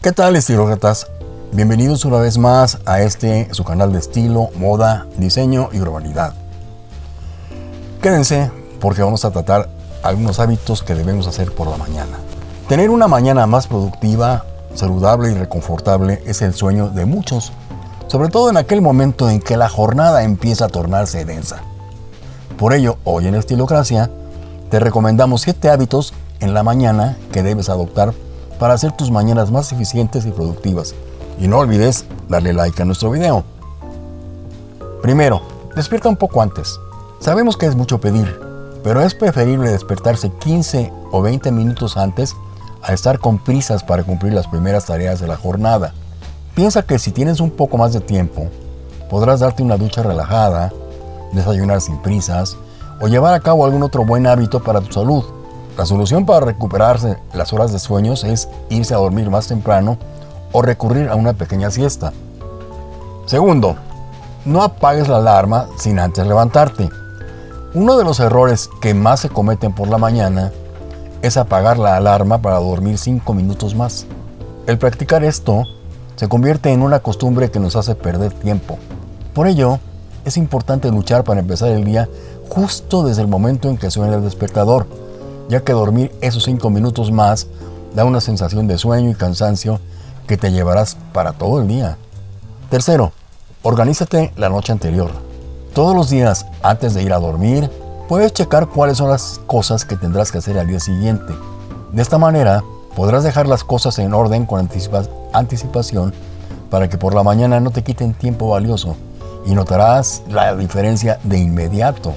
¿Qué tal estilócratas? Bienvenidos una vez más a este su canal de estilo, moda, diseño y urbanidad. Quédense porque vamos a tratar algunos hábitos que debemos hacer por la mañana. Tener una mañana más productiva, saludable y reconfortable es el sueño de muchos, sobre todo en aquel momento en que la jornada empieza a tornarse densa. Por ello, hoy en Estilocracia, te recomendamos 7 hábitos en la mañana que debes adoptar para hacer tus mañanas más eficientes y productivas. Y no olvides darle like a nuestro video. Primero, despierta un poco antes. Sabemos que es mucho pedir, pero es preferible despertarse 15 o 20 minutos antes a estar con prisas para cumplir las primeras tareas de la jornada. Piensa que si tienes un poco más de tiempo, podrás darte una ducha relajada, desayunar sin prisas o llevar a cabo algún otro buen hábito para tu salud. La solución para recuperarse las horas de sueños es irse a dormir más temprano o recurrir a una pequeña siesta. Segundo, no apagues la alarma sin antes levantarte. Uno de los errores que más se cometen por la mañana es apagar la alarma para dormir 5 minutos más. El practicar esto se convierte en una costumbre que nos hace perder tiempo. Por ello, es importante luchar para empezar el día justo desde el momento en que suena el despertador, ya que dormir esos 5 minutos más da una sensación de sueño y cansancio que te llevarás para todo el día. Tercero, organízate la noche anterior. Todos los días, antes de ir a dormir, puedes checar cuáles son las cosas que tendrás que hacer al día siguiente. De esta manera, podrás dejar las cosas en orden con anticipación para que por la mañana no te quiten tiempo valioso y notarás la diferencia de inmediato.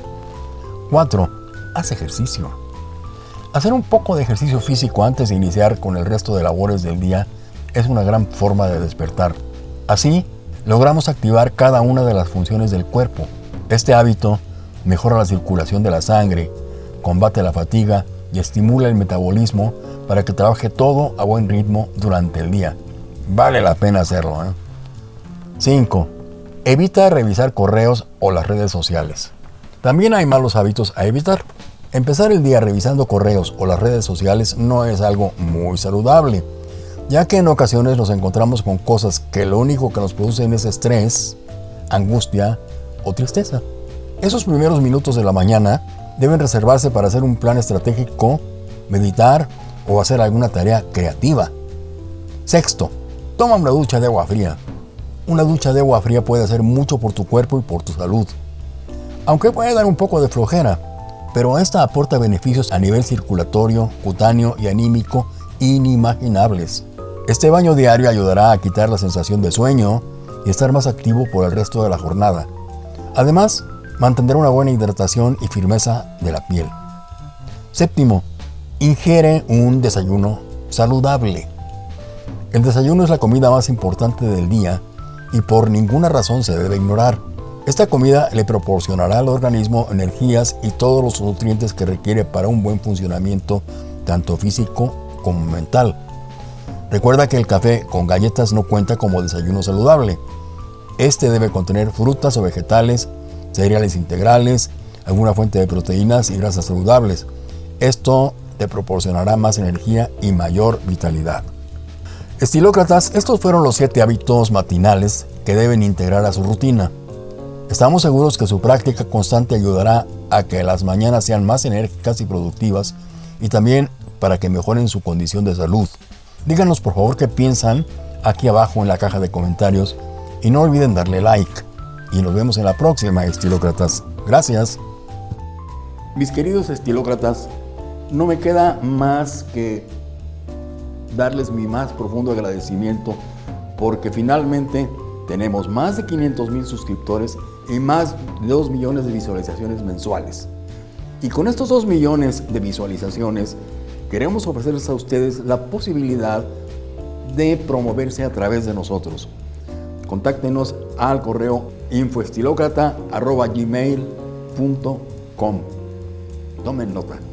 4. Haz ejercicio. Hacer un poco de ejercicio físico antes de iniciar con el resto de labores del día es una gran forma de despertar. Así, logramos activar cada una de las funciones del cuerpo este hábito mejora la circulación de la sangre, combate la fatiga y estimula el metabolismo para que trabaje todo a buen ritmo durante el día. Vale la pena hacerlo. 5. ¿eh? Evita revisar correos o las redes sociales. También hay malos hábitos a evitar. Empezar el día revisando correos o las redes sociales no es algo muy saludable, ya que en ocasiones nos encontramos con cosas que lo único que nos producen es estrés, angustia o tristeza. Esos primeros minutos de la mañana deben reservarse para hacer un plan estratégico, meditar o hacer alguna tarea creativa. Sexto, toma una ducha de agua fría. Una ducha de agua fría puede hacer mucho por tu cuerpo y por tu salud. Aunque puede dar un poco de flojera, pero esta aporta beneficios a nivel circulatorio, cutáneo y anímico inimaginables. Este baño diario ayudará a quitar la sensación de sueño y estar más activo por el resto de la jornada. Además, mantendrá una buena hidratación y firmeza de la piel. Séptimo, ingiere un desayuno saludable. El desayuno es la comida más importante del día y por ninguna razón se debe ignorar. Esta comida le proporcionará al organismo energías y todos los nutrientes que requiere para un buen funcionamiento tanto físico como mental. Recuerda que el café con galletas no cuenta como desayuno saludable, este debe contener frutas o vegetales, cereales integrales, alguna fuente de proteínas y grasas saludables. Esto te proporcionará más energía y mayor vitalidad. Estilócratas, estos fueron los 7 hábitos matinales que deben integrar a su rutina. Estamos seguros que su práctica constante ayudará a que las mañanas sean más enérgicas y productivas y también para que mejoren su condición de salud. Díganos por favor qué piensan aquí abajo en la caja de comentarios y no olviden darle like. Y nos vemos en la próxima, estilócratas. Gracias. Mis queridos estilócratas, no me queda más que darles mi más profundo agradecimiento porque finalmente tenemos más de 500 mil suscriptores y más de 2 millones de visualizaciones mensuales. Y con estos 2 millones de visualizaciones queremos ofrecerles a ustedes la posibilidad de promoverse a través de nosotros contáctenos al correo infoestilocrata.gmail.com. Tomen nota.